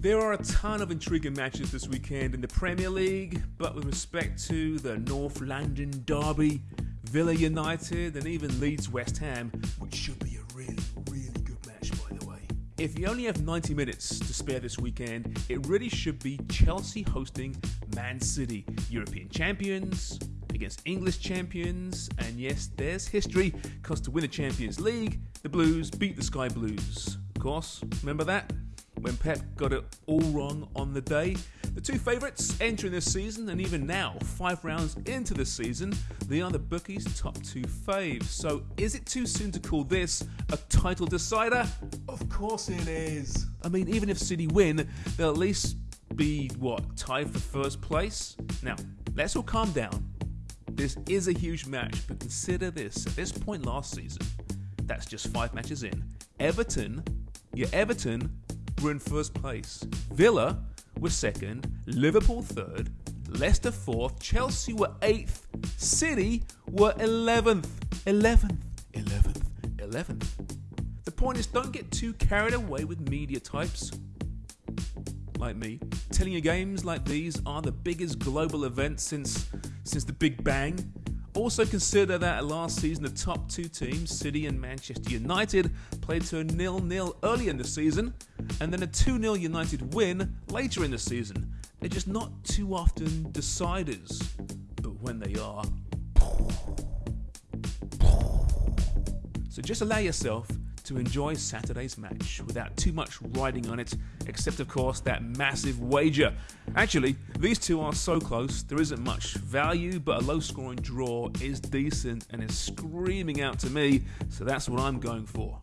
There are a ton of intriguing matches this weekend in the Premier League, but with respect to the North London Derby, Villa United, and even Leeds West Ham, which should be a really, really good match, by the way. If you only have 90 minutes to spare this weekend, it really should be Chelsea hosting Man City, European champions, against English champions, and yes, there's history, because to win the Champions League, the Blues beat the Sky Blues. Of course, remember that? When Pep got it all wrong on the day. The two favourites entering this season, and even now, five rounds into the season, they are the bookies' top two faves. So, is it too soon to call this a title decider? Of course it is. I mean, even if City win, they'll at least be, what, tied for first place? Now, let's all calm down. This is a huge match, but consider this at this point last season, that's just five matches in. Everton, your Everton were in first place. Villa were second, Liverpool third, Leicester fourth, Chelsea were eighth, City were 11th. 11th, 11th, 11th. The point is, don't get too carried away with media types like me, telling you games like these are the biggest global event since since the Big Bang. Also consider that last season the top two teams, City and Manchester United, played to a nil-nil early in the season, and then a 2-0 United win later in the season. They're just not too often deciders, but when they are, so just allow yourself to enjoy Saturday's match without too much riding on it, except, of course, that massive wager. Actually, these two are so close, there isn't much value, but a low scoring draw is decent and is screaming out to me, so that's what I'm going for.